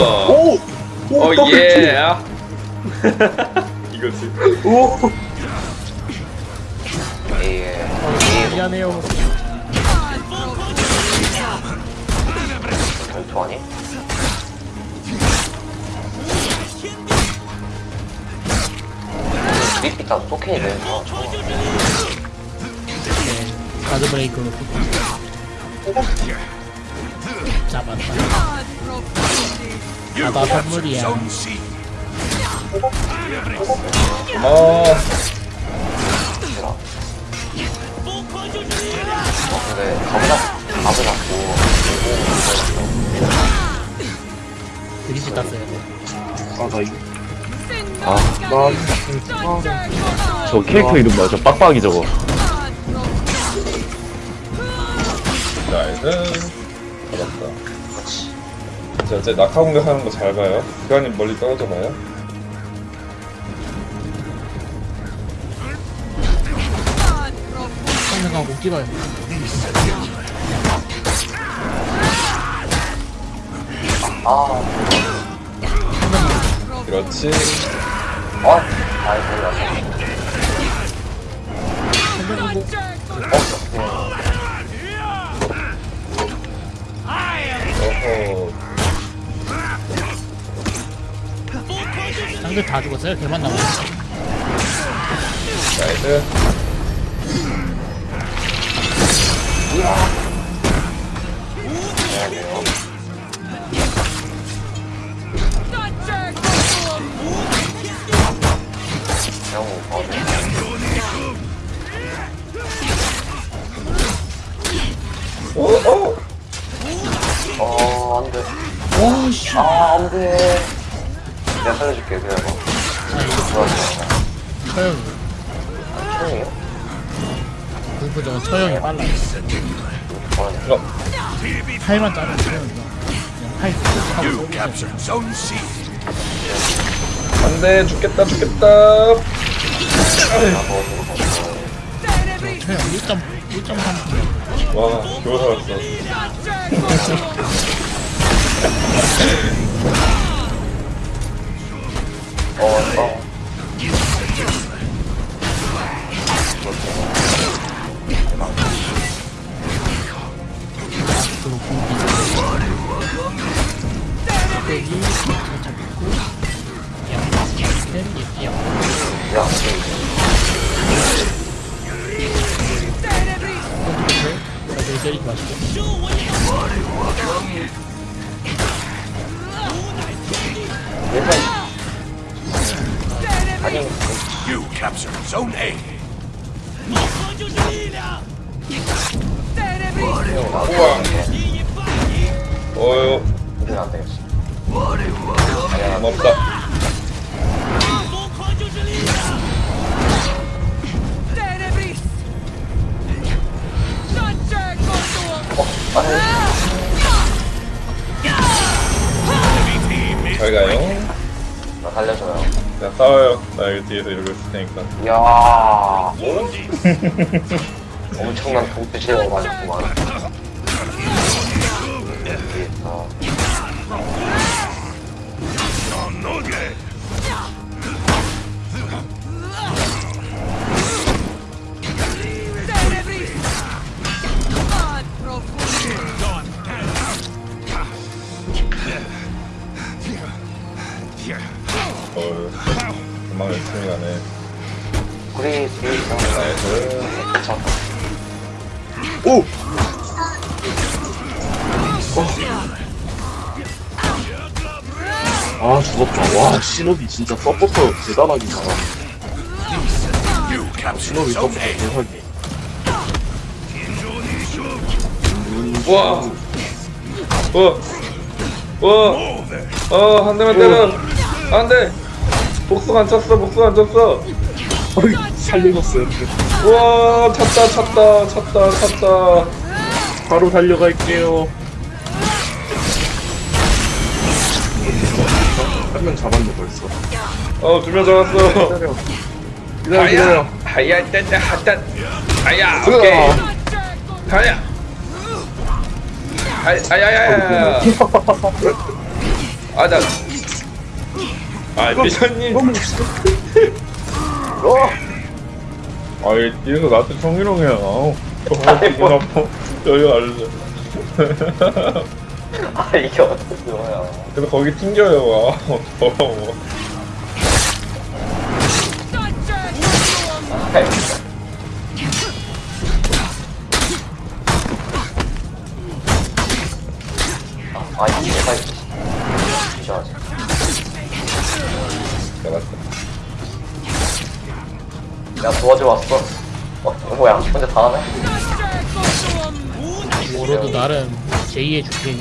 오! 오! 어, 더블 예! 이거지. 오! 예. 미안해요. 전투하니? 립 일단 토큰이 되는구나. 네, 가드 브레이크로 잡았다. 바다 선물이야. 고마워. 어, 근데 가보자. 가보 잡고. 드리지 땄어요. 아, 나 이거. 아, 난, 저 캐릭터 이름 뭐야? 저 빡빡이 저거. 나이스. 자, 이제 낙하 공격하는 거 잘 봐요. 교환님 멀리 떨어져 봐요. 성능강 꼭 찍어요. 아, 그렇지. 어? 아이, 가서. 어 상대 다 죽었어요. 걔만 남았어. 나이스. 오, 오! 어, 안 돼. 오, 씨. 아, 안 돼. 내가 살려줄게, 그래, 뭐. 아, 좋았어. 처형이. 총이에요? 불프 저거 처형이 빨라. 뭐하냐. 그럼. 팔만 자르면 그냥 팔 하고 쏘면 안 돼, 죽겠다, 죽겠다. 처형 1점 1.3. 와, 겨우 살았어. 어, 그리고 고기. 여기 잡고. 야, 야, 야, 다들 때리지 마시고. 얘는. 아니, You captured Zone A. 어휴, 이건 안 되겠어. 고맙다. 잘 가요. 나 살려줘요. 자, 싸워요. 나 여기 뒤에서 이러고 있을 테니까. 이야. 엄청난 제어 맞았구만. 오! 아, 죽었다. 와, 신업이 진짜 서포터 captured 신업이 Zone 서포터. 대단하게. 우와. 어. 어. 어, 한 대만 때려. 안 돼. 복수 안 쳤어, 복수 안 쳤어. 어이, 살려줬어요. 우와, 찼다, 찼다, 찼다, 찼다. 바로 달려갈게요. 한 명 잡았네, 벌써. 어, 두 명 잡았어. 기다려. 기다려, 기다려. 하야, 하야, 하따. 아야 오케이 가야 아, 아야야야야 아나 아 미션님 아이 뒤에서 나한테 성희롱이야. 아우 어, 기분 아파 여기 알려줘 아 이게 어떻게 뭐야 그래서 거기 튕겨요. 아 더러워 내가 도와주러 왔어. 어 뭐야? 혼자 다 하네? 워로드 나름 제2의 주택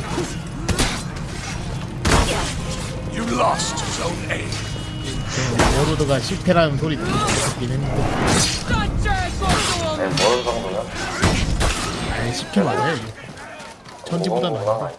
You lost Zone A. 워로드가 실패라는 소리 듣긴 했는데. 네 모르는 정도면. 아니 10킬 맞아요 천지보다 오, 나아. 나